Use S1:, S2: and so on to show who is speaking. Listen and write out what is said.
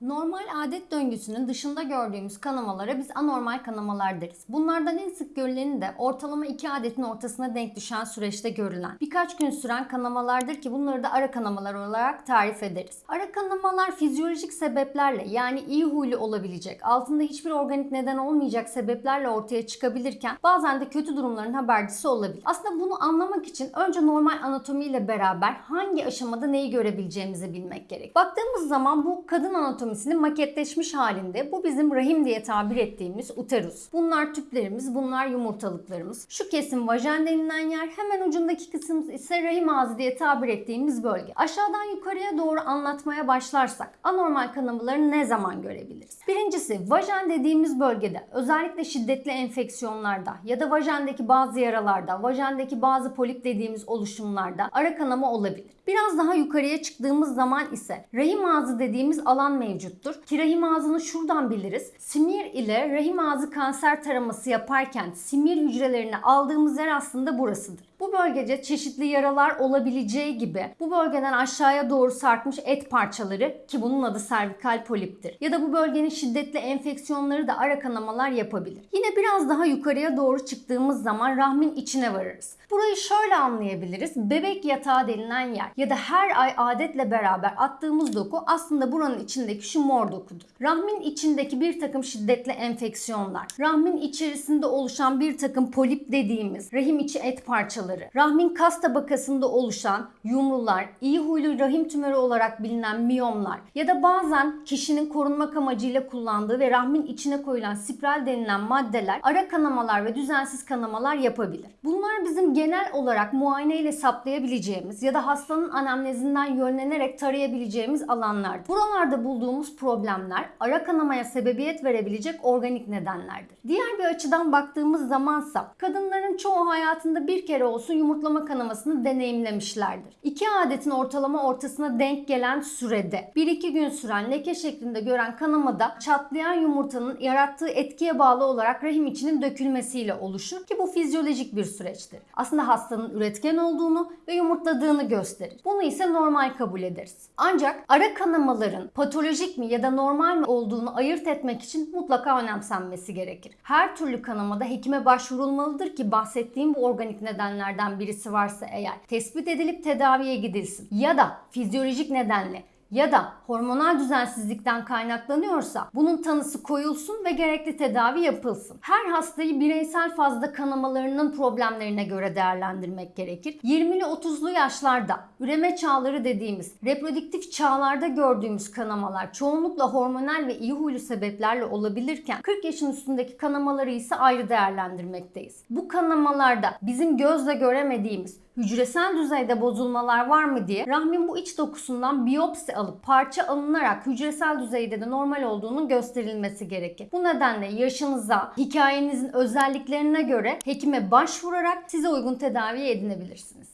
S1: Normal adet döngüsünün dışında gördüğümüz kanamalara biz anormal kanamalar deriz. Bunlardan en sık görüleni de ortalama iki adetin ortasına denk düşen süreçte görülen birkaç gün süren kanamalardır ki bunları da ara kanamalar olarak tarif ederiz. Ara kanamalar fizyolojik sebeplerle yani iyi huylu olabilecek, altında hiçbir organik neden olmayacak sebeplerle ortaya çıkabilirken bazen de kötü durumların habercisi olabilir. Aslında bunu anlamak için önce normal anatomiyle beraber hangi aşamada neyi görebileceğimizi bilmek gerek. Baktığımız zaman bu kadın anatomisinin maketleşmiş halinde. Bu bizim rahim diye tabir ettiğimiz uterus. Bunlar tüplerimiz, bunlar yumurtalıklarımız. Şu kesim vajen denilen yer, hemen ucundaki kısım ise rahim ağzı diye tabir ettiğimiz bölge. Aşağıdan yukarıya doğru anlatmaya başlarsak anormal kanamaları ne zaman görebiliriz? Birincisi vajen dediğimiz bölgede özellikle şiddetli enfeksiyonlarda ya da vajendeki bazı yaralarda, vajendeki bazı polip dediğimiz oluşumlarda ara kanama olabilir. Biraz daha yukarıya çıktığımız zaman ise rahim ağzı dediğimiz alan mevcuttur. Ki rahim ağzını şuradan biliriz. Simir ile rahim ağzı kanser taraması yaparken simir hücrelerini aldığımız yer aslında burasıdır. Bu bölgede çeşitli yaralar olabileceği gibi bu bölgeden aşağıya doğru sarkmış et parçaları ki bunun adı servikal poliptir. Ya da bu bölgenin şiddetli enfeksiyonları da ara kanamalar yapabilir. Yine biraz daha yukarıya doğru çıktığımız zaman rahmin içine varırız. Burayı şöyle anlayabiliriz. Bebek yatağı denilen yer ya da her ay adetle beraber attığımız doku aslında buranın içindeki şu mor dokudur. Rahmin içindeki bir takım şiddetli enfeksiyonlar, rahmin içerisinde oluşan bir takım polip dediğimiz rahim içi et parçaları, rahmin kas tabakasında oluşan yumrular, iyi huylu rahim tümörü olarak bilinen miyomlar ya da bazen kişinin korunmak amacıyla kullandığı ve rahmin içine koyulan spiral denilen maddeler ara kanamalar ve düzensiz kanamalar yapabilir. Bunlar bizim genel olarak muayene ile saptayabileceğimiz ya da hastanın anamnezinden yönlenerek tarayabileceğimiz alanlardır. Buralarda bulduğumuz problemler ara kanamaya sebebiyet verebilecek organik nedenlerdir. Diğer bir açıdan baktığımız zamansa kadınların çoğu hayatında bir kere olsun yumurtlama kanamasını deneyimlemişlerdir. İki adetin ortalama ortasına denk gelen sürede 1-2 gün süren leke şeklinde gören kanamada çatlayan yumurtanın yarattığı etkiye bağlı olarak rahim içinin dökülmesiyle oluşur ki bu fizyolojik bir süreçtir. Aslında hastanın üretken olduğunu ve yumurtladığını gösterir. Bunu ise normal kabul ederiz. Ancak ara kanamaların patolojik mi ya da normal mi olduğunu ayırt etmek için mutlaka önemsenmesi gerekir. Her türlü kanamada hekime başvurulmalıdır ki bahsettiğim bu organik nedenlerden birisi varsa eğer tespit edilip tedaviye gidilsin. Ya da fizyolojik nedenle ya da hormonal düzensizlikten kaynaklanıyorsa bunun tanısı koyulsun ve gerekli tedavi yapılsın. Her hastayı bireysel fazla kanamalarının problemlerine göre değerlendirmek gerekir. 20'li 30'lu yaşlarda üreme çağları dediğimiz reproduktif çağlarda gördüğümüz kanamalar çoğunlukla hormonal ve iyi huylu sebeplerle olabilirken 40 yaşın üstündeki kanamaları ise ayrı değerlendirmekteyiz. Bu kanamalarda bizim gözle göremediğimiz hücresel düzeyde bozulmalar var mı diye rahmin bu iç dokusundan biyopsi alıp parça alınarak hücresel düzeyde de normal olduğunun gösterilmesi gerekir. Bu nedenle yaşınıza, hikayenizin özelliklerine göre hekime başvurarak size uygun tedavi edinebilirsiniz.